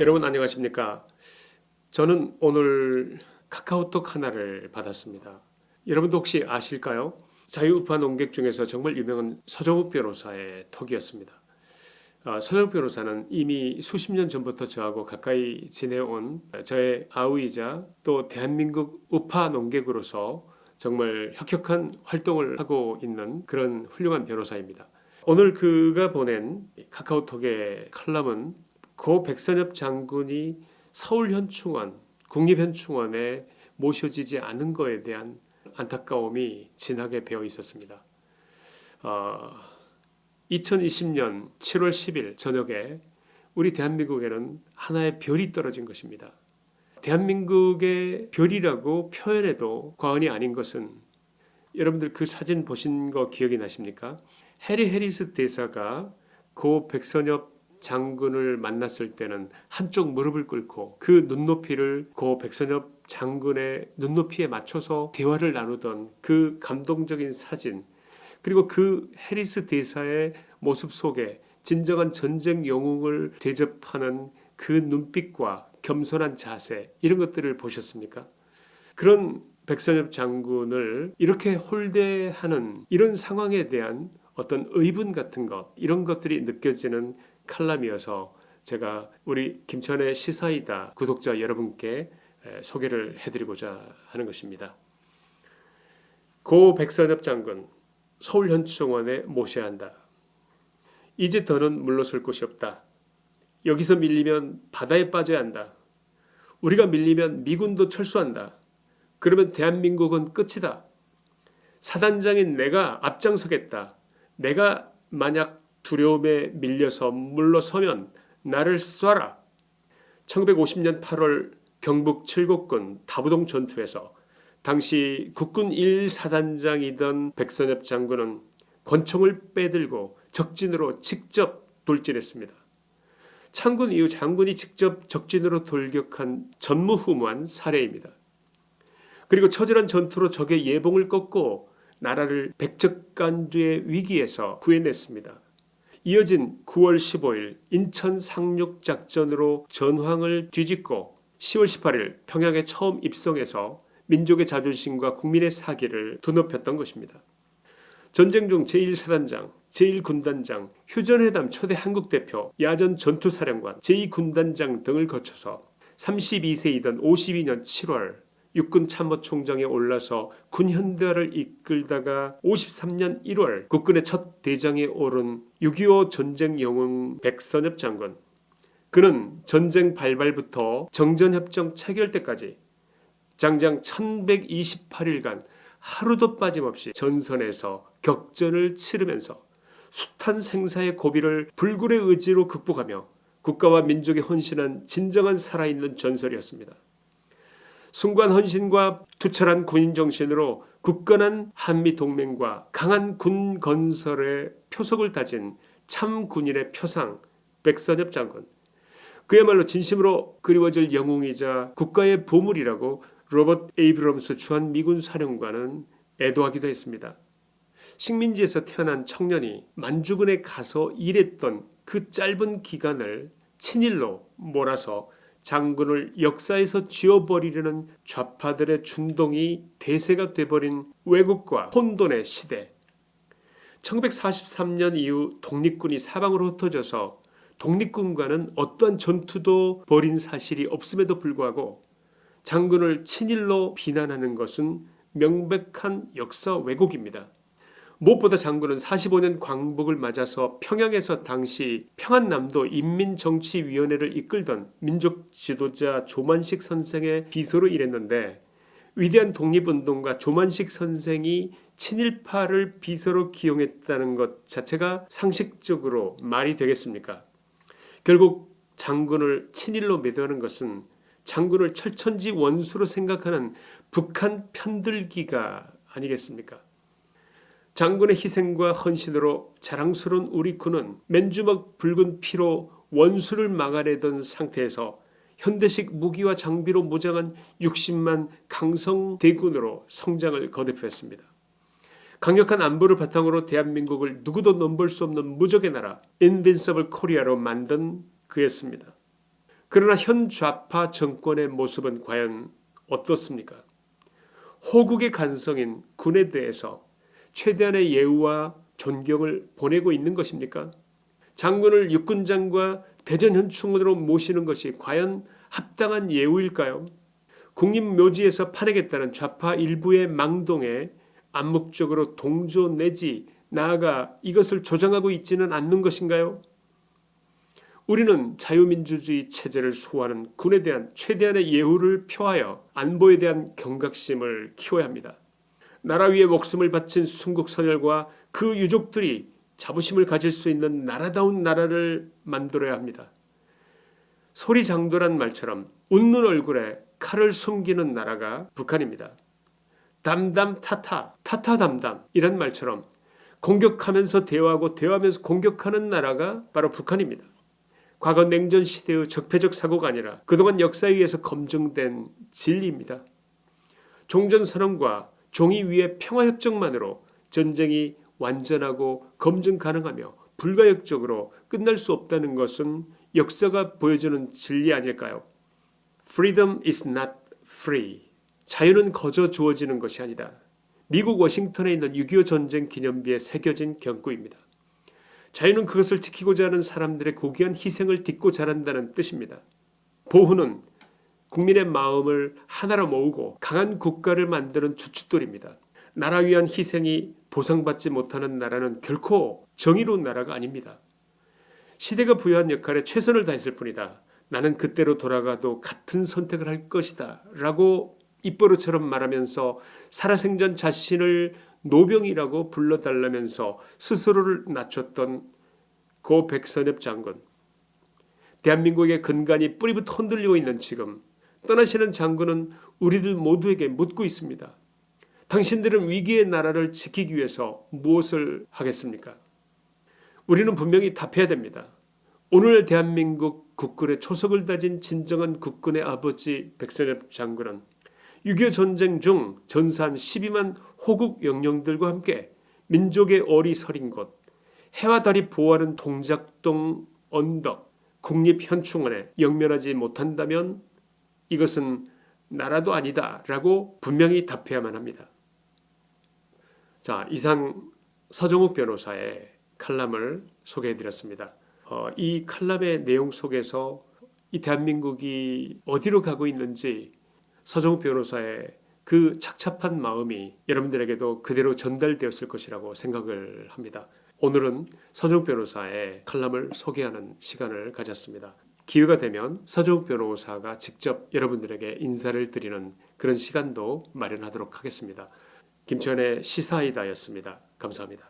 여러분 안녕하십니까? 저는 오늘 카카오톡 하나를 받았습니다. 여러분도 혹시 아실까요? 자유우파 농객 중에서 정말 유명한 서정욱 변호사의 톡이었습니다. 어, 서정욱 변호사는 이미 수십 년 전부터 저하고 가까이 지내온 저의 아우이자 또 대한민국 우파 농객으로서 정말 혁혁한 활동을 하고 있는 그런 훌륭한 변호사입니다. 오늘 그가 보낸 카카오톡의 칼럼은 고 백선엽 장군이 서울현충원, 국립현충원에 모셔지지 않은 것에 대한 안타까움이 진하게 배어 있었습니다. 어, 2020년 7월 10일 저녁에 우리 대한민국에는 하나의 별이 떨어진 것입니다. 대한민국의 별이라고 표현해도 과언이 아닌 것은 여러분들 그 사진 보신 거 기억이 나십니까? 해리 해리스 대사가 고 백선엽 장군을 만났을 때는 한쪽 무릎을 꿇고 그 눈높이를 고 백선엽 장군의 눈높이에 맞춰서 대화를 나누던 그 감동적인 사진 그리고 그 해리스 대사의 모습 속에 진정한 전쟁 영웅을 대접하는 그 눈빛과 겸손한 자세 이런 것들을 보셨습니까? 그런 백선엽 장군을 이렇게 홀대하는 이런 상황에 대한 어떤 의분 같은 것 이런 것들이 느껴지는 칼럼이어서 제가 우리 김천의 시사이다 구독자 여러분께 소개를 해드리고자 하는 것입니다. 고 백선엽 장군 서울현충원에 모셔야 한다. 이제 더는 물러설 곳이 없다. 여기서 밀리면 바다에 빠져야 한다. 우리가 밀리면 미군도 철수한다. 그러면 대한민국은 끝이다. 사단장인 내가 앞장서겠다. 내가 만약 두려움에 밀려서 물러서면 나를 쏴라. 1950년 8월 경북 칠곡군 다부동 전투에서 당시 국군 1사단장이던 백선엽 장군은 권총을 빼들고 적진으로 직접 돌진했습니다. 창군 이후 장군이 직접 적진으로 돌격한 전무후무한 사례입니다. 그리고 처절한 전투로 적의 예봉을 꺾고 나라를 백적간주의 위기에서 구해냈습니다. 이어진 9월 15일 인천 상륙작전으로 전황을 뒤집고 10월 18일 평양에 처음 입성해서 민족의 자존심과 국민의 사기를 드높였던 것입니다. 전쟁 중 제1사단장, 제1군단장, 휴전회담 초대 한국대표, 야전 전투사령관, 제2군단장 등을 거쳐서 32세이던 52년 7월 육군 참모총장에 올라서 군현대화를 이끌다가 53년 1월 국군의 첫 대장에 오른 6.25 전쟁 영웅 백선엽 장군 그는 전쟁 발발부터 정전협정 체결 때까지 장장 1128일간 하루도 빠짐없이 전선에서 격전을 치르면서 숱한 생사의 고비를 불굴의 의지로 극복하며 국가와 민족에 헌신한 진정한 살아있는 전설이었습니다. 숭고한 헌신과 투철한 군인 정신으로 굳건한 한미동맹과 강한 군 건설의 초석을 다진 참 군인의 표상 백선엽 장군 그야말로 진심으로 그리워질 영웅이자 국가의 보물이라고 로버트 에이브럼스 주한 미군 사령관은 애도하기도 했습니다. 식민지에서 태어난 청년이 만주군에 가서 일했던 그 짧은 기간을 친일로 몰아서 장군을 역사에서 지워버리려는 좌파들의 준동이 대세가 돼버린 왜곡과 혼돈의 시대 1943년 이후 독립군이 사방으로 흩어져서 독립군과는 어떠한 전투도 벌인 사실이 없음에도 불구하고 장군을 친일로 비난하는 것은 명백한 역사 왜곡입니다. 무엇보다 장군은 45년 광복을 맞아서 평양에서 당시 평안남도 인민정치위원회를 이끌던 민족 지도자 조만식 선생의 비서로 일했는데 위대한 독립운동가 조만식 선생이 친일파를 비서로 기용했다는 것 자체가 상식적으로 말이 되겠습니까? 결국 장군을 친일로 매도하는 것은 장군을 철천지 원수로 생각하는 북한 편들기가 아니겠습니까? 장군의 희생과 헌신으로 자랑스러운 우리 군은 맨주먹 붉은 피로 원수를 막아내던 상태에서 현대식 무기와 장비로 무장한 60만 강성 대군으로 성장을 거듭했습니다. 강력한 안보를 바탕으로 대한민국을 누구도 넘볼 수 없는 무적의 나라 인빈서블 코리아로 만든 그였습니다. 그러나 현 좌파 정권의 모습은 과연 어떻습니까? 호국의 간성인 군에 대해서 최대한의 예우와 존경을 보내고 있는 것입니까? 장군을 육군장과 대전현충원으로 모시는 것이 과연 합당한 예우일까요? 국립묘지에서 파내겠다는 좌파 일부의 망동에 암묵적으로 동조 내지 나아가 이것을 조장하고 있지는 않는 것인가요? 우리는 자유민주주의 체제를 수호하는 군에 대한 최대한의 예우를 표하여 안보에 대한 경각심을 키워야 합니다. 나라 위에 목숨을 바친 순국 선열과 그 유족들이 자부심을 가질 수 있는 나라다운 나라를 만들어야 합니다. 소리 장도란 말처럼 웃는 얼굴에 칼을 숨기는 나라가 북한입니다. 담담 타타, 타타 담담 이런 말처럼 공격하면서 대화하고 대화하면서 공격하는 나라가 바로 북한입니다. 과거 냉전 시대의 적폐적 사고가 아니라 그동안 역사에 의해서 검증된 진리입니다. 종전선언과 종이 위의 평화협정만으로 전쟁이 완전하고 검증 가능하며 불가역적으로 끝날 수 없다는 것은 역사가 보여주는 진리 아닐까요? Freedom is not free. 자유는 거저 주어지는 것이 아니다. 미국 워싱턴에 있는 6.25 전쟁 기념비에 새겨진 경구입니다. 자유는 그것을 지키고자 하는 사람들의 고귀한 희생을 딛고 자란다는 뜻입니다. 보후는 국민의 마음을 하나로 모으고 강한 국가를 만드는 주춧돌입니다. 나라 위한 희생이 보상받지 못하는 나라는 결코 정의로운 나라가 아닙니다. 시대가 부여한 역할에 최선을 다했을 뿐이다. 나는 그때로 돌아가도 같은 선택을 할 것이다. 라고 입버릇처럼 말하면서 살아생전 자신을 노병이라고 불러달라면서 스스로를 낮췄던 고 백선엽 장군. 대한민국의 근간이 뿌리부터 흔들리고 있는 지금 떠나시는 장군은 우리들 모두에게 묻고 있습니다. 당신들은 위기의 나라를 지키기 위해서 무엇을 하겠습니까? 우리는 분명히 답해야 됩니다. 오늘 대한민국 국군의 초석을 다진 진정한 국군의 아버지 백선엽 장군은 6.25 전쟁 중 전사한 12만 호국 영령들과 함께 민족의 어리 서린 곳 해와 달이 보호하는 동작동 언덕 국립현충원에 영면하지 못한다면 이것은 나라도 아니다 라고 분명히 답해야만 합니다. 자 이상 서정욱 변호사의 칼럼을 소개해드렸습니다. 어, 이 칼럼의 내용 속에서 이 대한민국이 어디로 가고 있는지 서정욱 변호사의 그 착잡한 마음이 여러분들에게도 그대로 전달되었을 것이라고 생각을 합니다. 오늘은 서정욱 변호사의 칼럼을 소개하는 시간을 가졌습니다. 기회가 되면 서정욱 변호사가 직접 여러분들에게 인사를 드리는 그런 시간도 마련하도록 하겠습니다. 김천의 시사이다였습니다. 감사합니다.